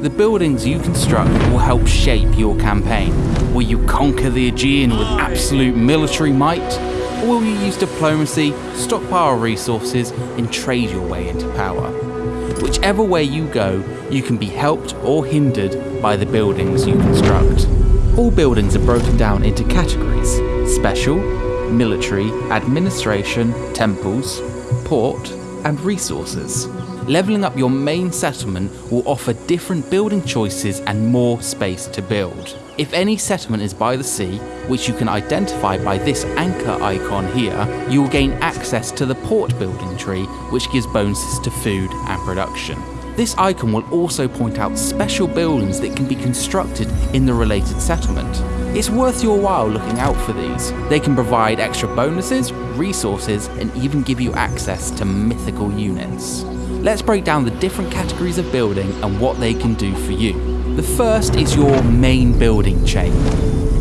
The buildings you construct will help shape your campaign. Will you conquer the Aegean with absolute military might? Or will you use diplomacy, stockpile resources, and trade your way into power? Whichever way you go, you can be helped or hindered by the buildings you construct. All buildings are broken down into categories special, military, administration, temples, port, and resources. Leveling up your main settlement will offer different building choices and more space to build. If any settlement is by the sea, which you can identify by this anchor icon here, you will gain access to the port building tree, which gives bonuses to food and production. This icon will also point out special buildings that can be constructed in the related settlement. It's worth your while looking out for these. They can provide extra bonuses, resources, and even give you access to mythical units. Let's break down the different categories of building and what they can do for you. The first is your main building chain.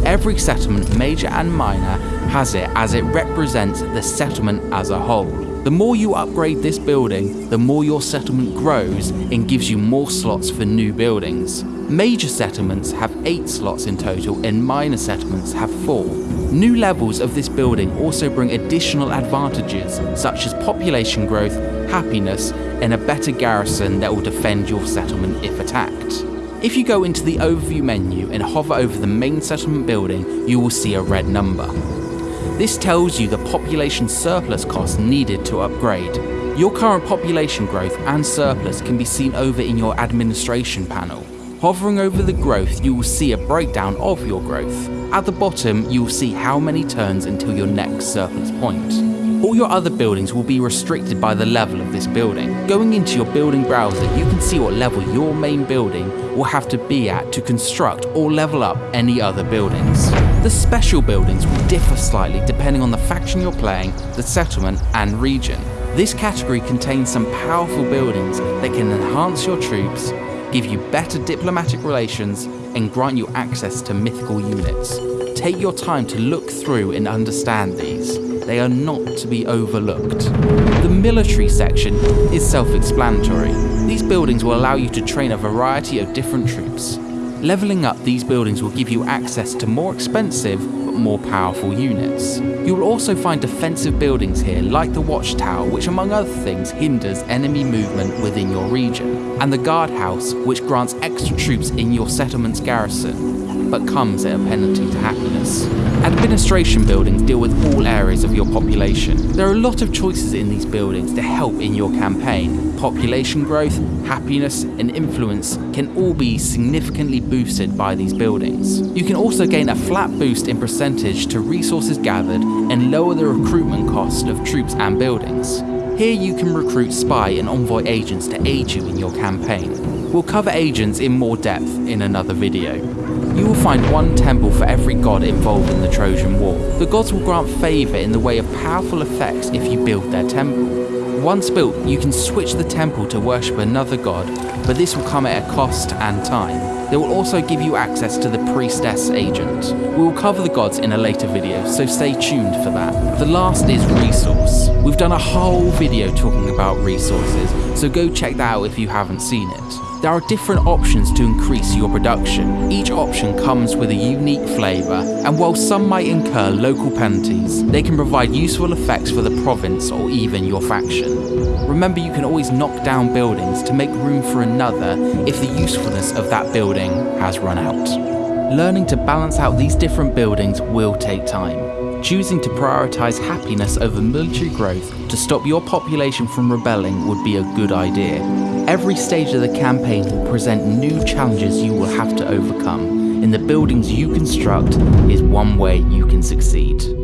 Every settlement, major and minor, has it as it represents the settlement as a whole. The more you upgrade this building, the more your settlement grows and gives you more slots for new buildings. Major settlements have 8 slots in total and minor settlements have 4. New levels of this building also bring additional advantages such as population growth, happiness, and a better garrison that will defend your settlement if attacked. If you go into the overview menu and hover over the main settlement building, you will see a red number. This tells you the population surplus cost needed to upgrade. Your current population growth and surplus can be seen over in your administration panel. Hovering over the growth, you will see a breakdown of your growth. At the bottom, you will see how many turns until your next surplus point. All your other buildings will be restricted by the level of this building. Going into your building browser, you can see what level your main building will have to be at to construct or level up any other buildings. The special buildings will differ slightly depending on the faction you're playing, the settlement and region. This category contains some powerful buildings that can enhance your troops, give you better diplomatic relations, and grant you access to mythical units. Take your time to look through and understand these they are not to be overlooked. The military section is self-explanatory. These buildings will allow you to train a variety of different troops. Leveling up these buildings will give you access to more expensive more powerful units. You will also find defensive buildings here like the watchtower which among other things hinders enemy movement within your region, and the guardhouse which grants extra troops in your settlement's garrison but comes at a penalty to happiness. Administration buildings deal with all areas of your population. There are a lot of choices in these buildings to help in your campaign. Population growth, happiness, and influence can all be significantly boosted by these buildings. You can also gain a flat boost in percentage to resources gathered and lower the recruitment cost of troops and buildings. Here you can recruit spy and envoy agents to aid you in your campaign. We'll cover agents in more depth in another video. You will find one temple for every god involved in the Trojan War. The gods will grant favour in the way of powerful effects if you build their temple. Once built, you can switch the temple to worship another god, but this will come at a cost and time. They will also give you access to the priestess agent. We will cover the gods in a later video, so stay tuned for that. The last is resource. We've done a whole video talking about resources, so go check that out if you haven't seen it. There are different options to increase your production. Each option comes with a unique flavour, and while some might incur local penalties, they can provide useful effects for the province or even your faction. Remember you can always knock down buildings to make room for another if the usefulness of that building has run out. Learning to balance out these different buildings will take time. Choosing to prioritise happiness over military growth to stop your population from rebelling would be a good idea. Every stage of the campaign will present new challenges you will have to overcome, and the buildings you construct is one way you can succeed.